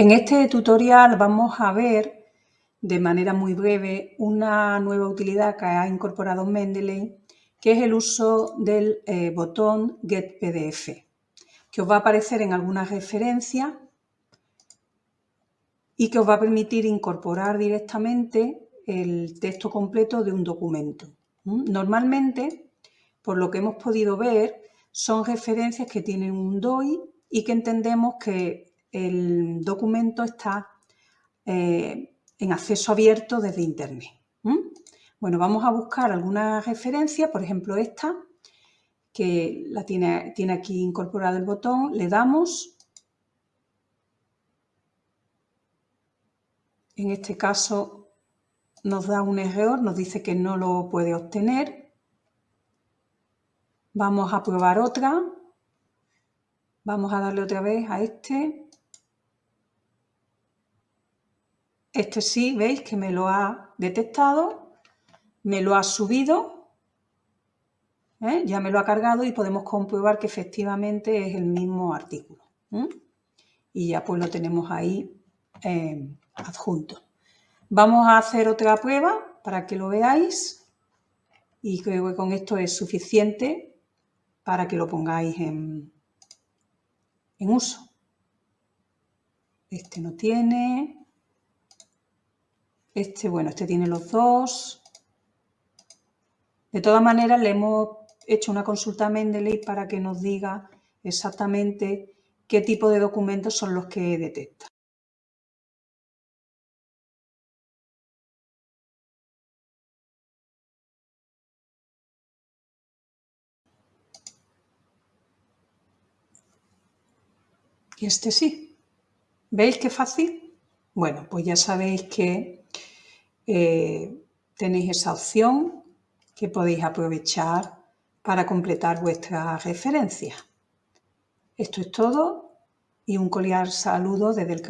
En este tutorial vamos a ver de manera muy breve una nueva utilidad que ha incorporado Mendeley, que es el uso del eh, botón Get PDF, que os va a aparecer en algunas referencias y que os va a permitir incorporar directamente el texto completo de un documento. Normalmente, por lo que hemos podido ver, son referencias que tienen un DOI y que entendemos que el documento está eh, en acceso abierto desde Internet. Bueno, vamos a buscar alguna referencia, por ejemplo esta, que la tiene, tiene aquí incorporado el botón, le damos. En este caso nos da un error, nos dice que no lo puede obtener. Vamos a probar otra. Vamos a darle otra vez a este. Este sí, veis que me lo ha detectado, me lo ha subido, ¿eh? ya me lo ha cargado y podemos comprobar que efectivamente es el mismo artículo. Y ya pues lo tenemos ahí eh, adjunto. Vamos a hacer otra prueba para que lo veáis y creo que con esto es suficiente para que lo pongáis en, en uso. Este no tiene, este, bueno, este tiene los dos. De todas maneras, le hemos hecho una consulta a Mendeley para que nos diga exactamente qué tipo de documentos son los que detecta. Y este sí. ¿Veis qué fácil? Bueno, pues ya sabéis que eh, tenéis esa opción que podéis aprovechar para completar vuestra referencia. Esto es todo y un cordial saludo desde el